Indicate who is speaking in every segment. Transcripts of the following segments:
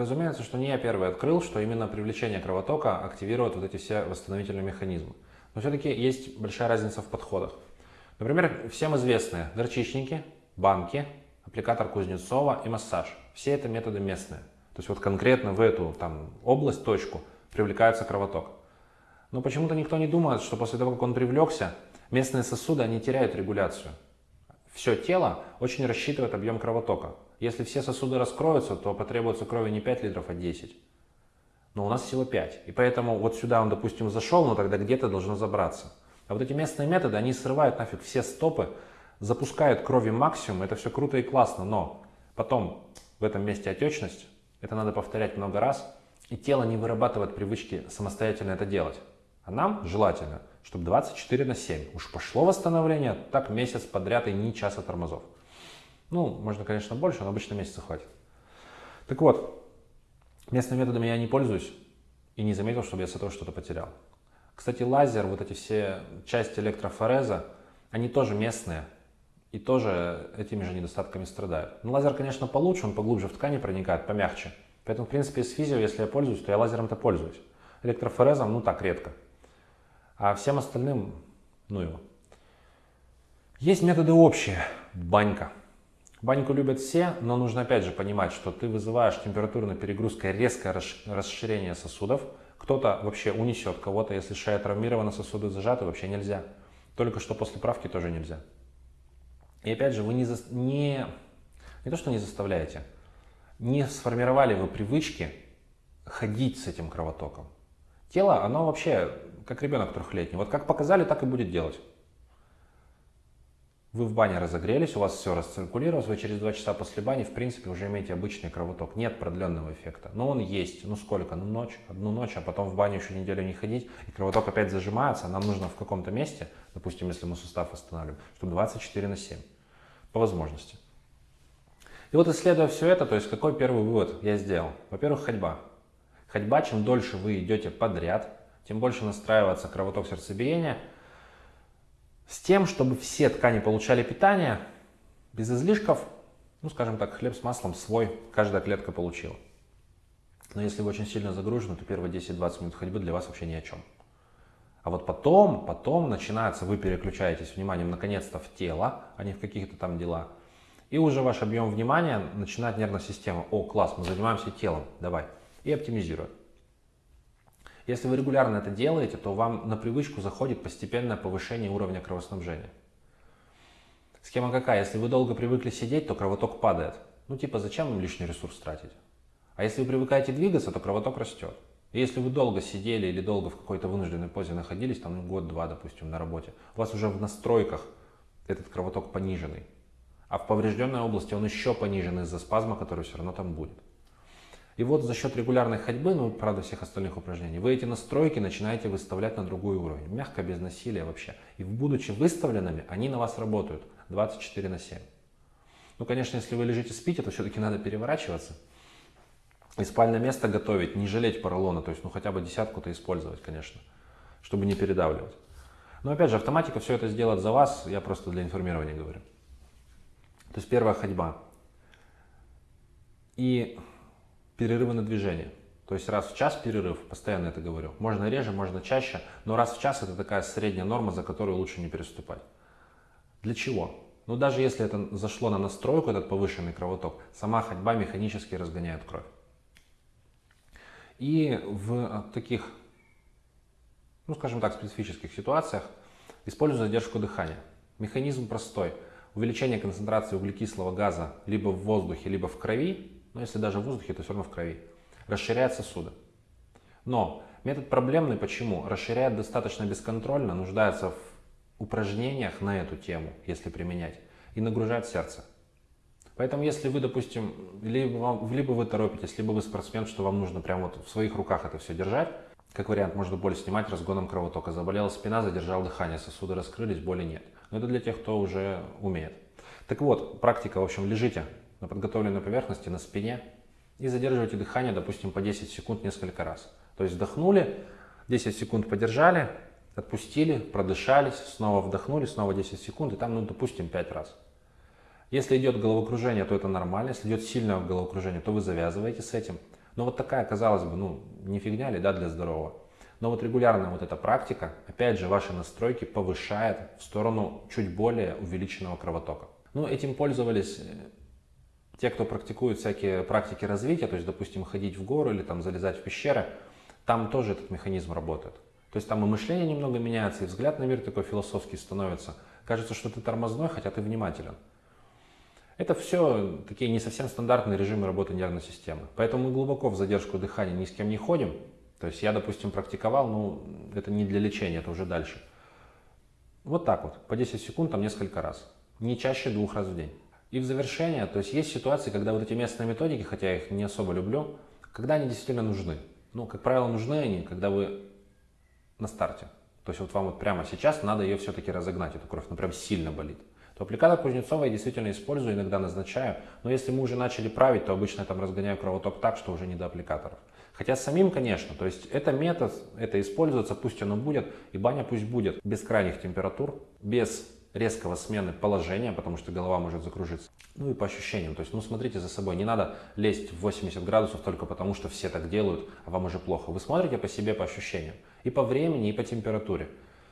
Speaker 1: Разумеется, что не я первый открыл, что именно привлечение кровотока активирует вот эти все восстановительные механизмы. Но все-таки есть большая разница в подходах. Например, всем известные горчичники, банки, аппликатор Кузнецова и массаж. Все это методы местные. То есть вот конкретно в эту там, область, точку привлекается кровоток. Но почему-то никто не думает, что после того, как он привлекся, местные сосуды, они теряют регуляцию. Все тело очень рассчитывает объем кровотока. Если все сосуды раскроются, то потребуется крови не 5 литров, а 10. Но у нас всего 5. И поэтому вот сюда он, допустим, зашел, но тогда где-то должно забраться. А вот эти местные методы, они срывают нафиг все стопы, запускают крови максимум, это все круто и классно, но потом в этом месте отечность, это надо повторять много раз, и тело не вырабатывает привычки самостоятельно это делать. А нам желательно, чтобы 24 на 7. Уж пошло восстановление, так месяц подряд и ни часа тормозов. Ну, можно, конечно, больше, но обычно месяца хватит. Так вот, местными методами я не пользуюсь и не заметил, чтобы я с этого что-то потерял. Кстати, лазер, вот эти все части электрофореза, они тоже местные и тоже этими же недостатками страдают. Но лазер, конечно, получше, он поглубже в ткани проникает, помягче. Поэтому, в принципе, с физио, если я пользуюсь, то я лазером-то пользуюсь. Электрофорезом, ну так, редко. А всем остальным, ну его. Есть методы общие. Банька. Баньку любят все, но нужно опять же понимать, что ты вызываешь температурной перегрузкой резкое расширение сосудов. Кто-то вообще унесет кого-то, если шея травмирована, сосуды зажаты, вообще нельзя. Только что после правки тоже нельзя. И опять же, вы не, за, не, не то, что не заставляете, не сформировали вы привычки ходить с этим кровотоком. Тело, оно вообще как ребенок трехлетний. Вот как показали, так и будет делать. Вы в бане разогрелись, у вас все расциркулировалось, вы через два часа после бани, в принципе, уже имеете обычный кровоток. Нет продленного эффекта. Но он есть. Ну сколько? Ну ночь, одну ночь, а потом в баню еще неделю не ходить, и кровоток опять зажимается. Нам нужно в каком-то месте, допустим, если мы сустав восстанавливаем, чтобы 24 на 7. По возможности. И вот исследуя все это, то есть какой первый вывод я сделал? Во-первых, ходьба. Ходьба, чем дольше вы идете подряд, тем больше настраивается кровоток сердцебиения – с тем, чтобы все ткани получали питание без излишков, ну, скажем так, хлеб с маслом свой каждая клетка получила. Но если вы очень сильно загружены, то первые 10-20 минут ходьбы для вас вообще ни о чем. А вот потом, потом начинается, вы переключаетесь вниманием наконец-то в тело, а не в каких-то там дела. И уже ваш объем внимания начинает нервная система. О, класс, мы занимаемся телом, давай. И оптимизирует. Если вы регулярно это делаете, то вам на привычку заходит постепенное повышение уровня кровоснабжения. Схема какая? Если вы долго привыкли сидеть, то кровоток падает. Ну типа зачем вам лишний ресурс тратить? А если вы привыкаете двигаться, то кровоток растет. И если вы долго сидели или долго в какой-то вынужденной позе находились, там ну, год-два, допустим, на работе, у вас уже в настройках этот кровоток пониженный. А в поврежденной области он еще понижен из-за спазма, который все равно там будет. И вот за счет регулярной ходьбы, ну, правда, всех остальных упражнений, вы эти настройки начинаете выставлять на другой уровень. Мягко, без насилия вообще. И будучи выставленными, они на вас работают 24 на 7. Ну, конечно, если вы лежите спите, то все-таки надо переворачиваться. И спальное место готовить, не жалеть поролона, то есть, ну, хотя бы десятку-то использовать, конечно, чтобы не передавливать. Но, опять же, автоматика все это сделает за вас, я просто для информирования говорю. То есть, первая ходьба. И перерывы на движение. То есть раз в час перерыв, постоянно это говорю. Можно реже, можно чаще, но раз в час это такая средняя норма, за которую лучше не переступать. Для чего? Ну даже если это зашло на настройку, этот повышенный кровоток, сама ходьба механически разгоняет кровь. И в таких, ну скажем так, специфических ситуациях использую задержку дыхания. Механизм простой. Увеличение концентрации углекислого газа либо в воздухе, либо в крови но если даже в воздухе, то все равно в крови, расширяет сосуды. Но метод проблемный, почему? Расширяет достаточно бесконтрольно, нуждается в упражнениях на эту тему, если применять, и нагружает сердце. Поэтому если вы, допустим, либо, либо вы торопитесь, либо вы спортсмен, что вам нужно прямо вот в своих руках это все держать, как вариант, можно боль снимать разгоном кровотока. Заболела спина, задержал дыхание, сосуды раскрылись, боли нет. Но это для тех, кто уже умеет. Так вот, практика, в общем, лежите на подготовленной поверхности, на спине и задерживайте дыхание, допустим, по 10 секунд несколько раз. То есть вдохнули, 10 секунд подержали, отпустили, продышались, снова вдохнули, снова 10 секунд, и там, ну, допустим, 5 раз. Если идет головокружение, то это нормально. Если идет сильное головокружение, то вы завязываете с этим. Но вот такая, казалось бы, ну, не фигня ли, да, для здорового. Но вот регулярная вот эта практика, опять же, ваши настройки повышает в сторону чуть более увеличенного кровотока. Ну, этим пользовались э, те, кто практикует всякие практики развития, то есть, допустим, ходить в гору или там залезать в пещеры, там тоже этот механизм работает. То есть там и мышление немного меняется, и взгляд на мир такой философский становится. Кажется, что ты тормозной, хотя ты внимателен. Это все такие не совсем стандартные режимы работы нервной системы. Поэтому мы глубоко в задержку дыхания ни с кем не ходим. То есть я, допустим, практиковал, но это не для лечения, это уже дальше. Вот так вот, по 10 секунд, там несколько раз. Не чаще двух раз в день. И в завершение, то есть есть ситуации, когда вот эти местные методики, хотя я их не особо люблю, когда они действительно нужны. Ну, как правило, нужны они, когда вы на старте. То есть вот вам вот прямо сейчас надо ее все-таки разогнать, эту кровь, ну прям сильно болит то аппликатор Кузнецова я действительно использую, иногда назначаю, но если мы уже начали править, то обычно я там разгоняю кровоток так, что уже не до аппликаторов. Хотя самим, конечно, то есть это метод, это используется, пусть оно будет, и баня пусть будет без крайних температур, без резкого смены положения, потому что голова может закружиться. Ну и по ощущениям, то есть, ну смотрите за собой, не надо лезть в 80 градусов только потому, что все так делают, а вам уже плохо. Вы смотрите по себе, по ощущениям, и по времени, и по температуре.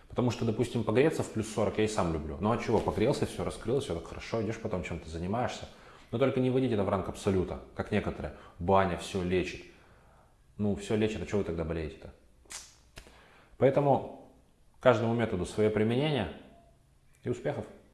Speaker 1: Потому что, допустим, погреться в плюс 40 я и сам люблю. Ну а чего, погрелся, все раскрылось, все так хорошо, идешь потом чем-то занимаешься. Но только не вводите это в ранг абсолюта, как некоторые. Баня все лечит. Ну, все лечит, а чего вы тогда болеете-то? Поэтому каждому методу свое применение и успехов!